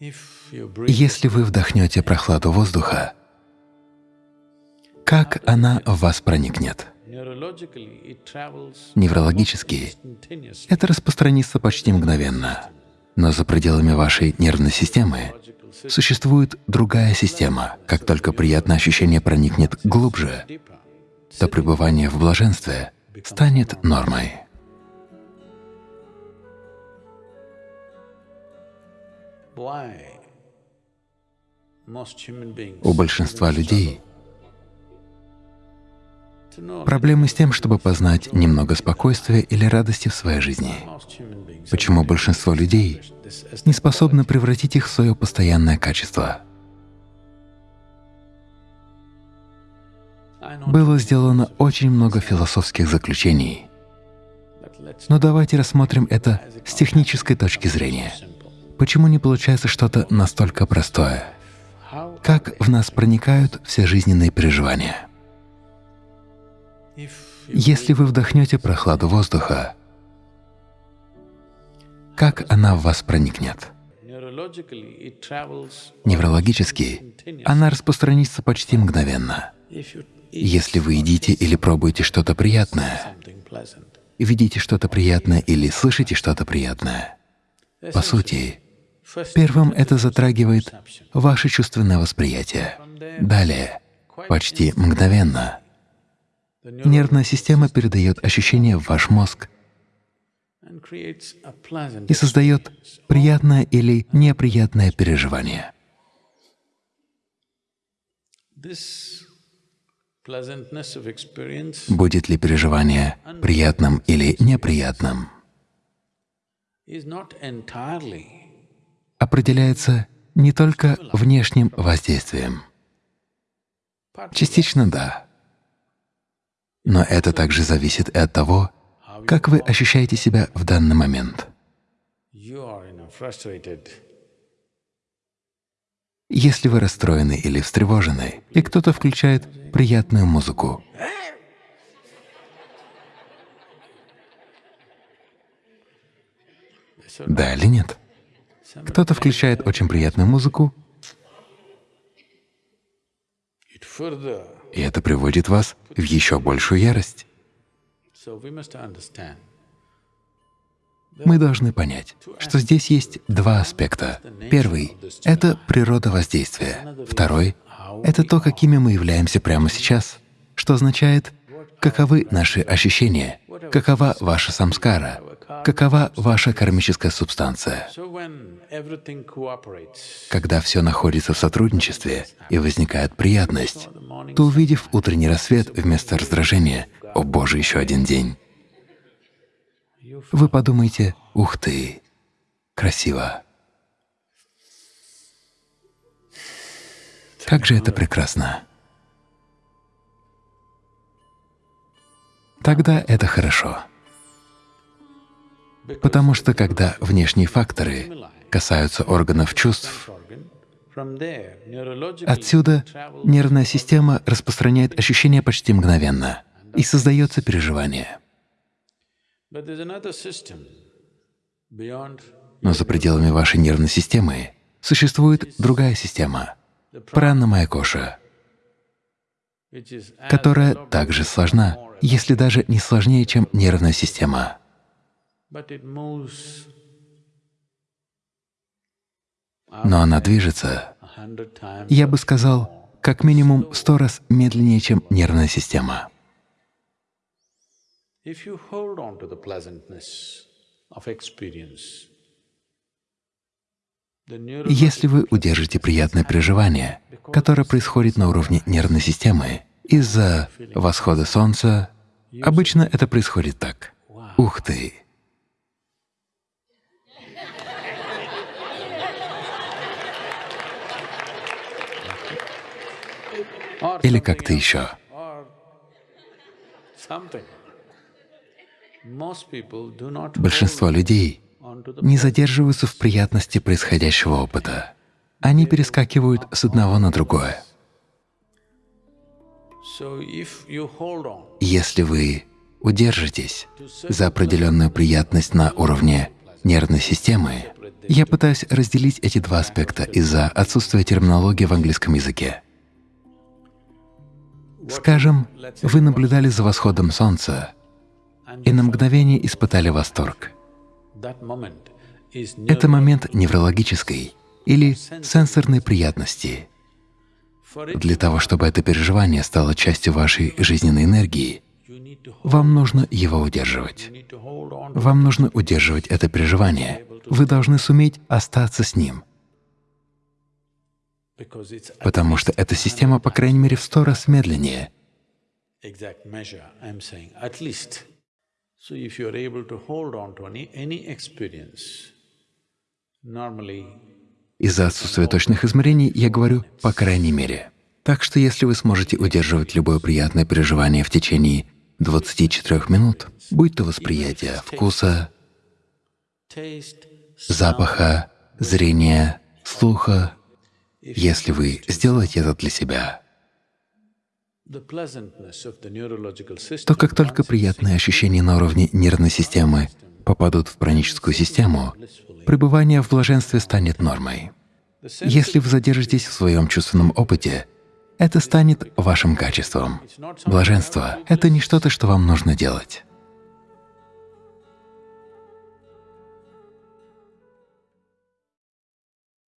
Если вы вдохнете прохладу воздуха, как она в вас проникнет? Неврологически это распространится почти мгновенно, но за пределами вашей нервной системы существует другая система. Как только приятное ощущение проникнет глубже, то пребывание в блаженстве станет нормой. У большинства людей проблемы с тем, чтобы познать немного спокойствия или радости в своей жизни. Почему большинство людей не способны превратить их в свое постоянное качество? Было сделано очень много философских заключений, но давайте рассмотрим это с технической точки зрения. Почему не получается что-то настолько простое? Как в нас проникают все жизненные переживания? Если вы вдохнете прохладу воздуха, как она в вас проникнет? Неврологически она распространится почти мгновенно. Если вы едите или пробуете что-то приятное, видите что-то приятное или слышите что-то приятное, по сути, Первым это затрагивает ваше чувственное восприятие. Далее, почти мгновенно, нервная система передает ощущение в ваш мозг и создает приятное или неприятное переживание. Будет ли переживание приятным или неприятным, определяется не только внешним воздействием. Частично — да. Но это также зависит и от того, как вы ощущаете себя в данный момент. Если вы расстроены или встревожены, и кто-то включает приятную музыку, да или нет? Кто-то включает очень приятную музыку, и это приводит вас в еще большую ярость. Мы должны понять, что здесь есть два аспекта. Первый — это природа воздействия. Второй — это то, какими мы являемся прямо сейчас, что означает, каковы наши ощущения, какова ваша самскара, какова ваша кармическая субстанция. Когда все находится в сотрудничестве и возникает приятность, то, увидев утренний рассвет вместо раздражения, «О Боже, еще один день!» Вы подумаете, «Ух ты! Красиво!» Как же это прекрасно! Тогда это хорошо. Потому что когда внешние факторы касаются органов чувств, отсюда нервная система распространяет ощущения почти мгновенно, и создается переживание. Но за пределами вашей нервной системы существует другая система — пранна коша, которая также сложна, если даже не сложнее, чем нервная система. Но она движется, я бы сказал, как минимум сто раз медленнее, чем нервная система. Если вы удержите приятное переживание, которое происходит на уровне нервной системы из-за восхода Солнца, обычно это происходит так. Ух ты! Или как-то еще. Большинство людей не задерживаются в приятности происходящего опыта. Они перескакивают с одного на другое. Если вы удержитесь за определенную приятность на уровне нервной системы, я пытаюсь разделить эти два аспекта из-за отсутствия терминологии в английском языке. Скажем, вы наблюдали за восходом солнца и на мгновение испытали восторг. Это момент неврологической или сенсорной приятности. Для того, чтобы это переживание стало частью вашей жизненной энергии, вам нужно его удерживать. Вам нужно удерживать это переживание. Вы должны суметь остаться с ним, потому что эта система, по крайней мере, в сто раз медленнее. Из-за отсутствия точных измерений я говорю «по крайней мере». Так что если вы сможете удерживать любое приятное переживание в течение 24 минут, будь то восприятие вкуса, запаха, зрения, слуха, если вы сделаете это для себя, то как только приятные ощущения на уровне нервной системы попадут в праническую систему, пребывание в блаженстве станет нормой. Если вы задержитесь в своем чувственном опыте, это станет вашим качеством. Блаженство — это не что-то, что вам нужно делать.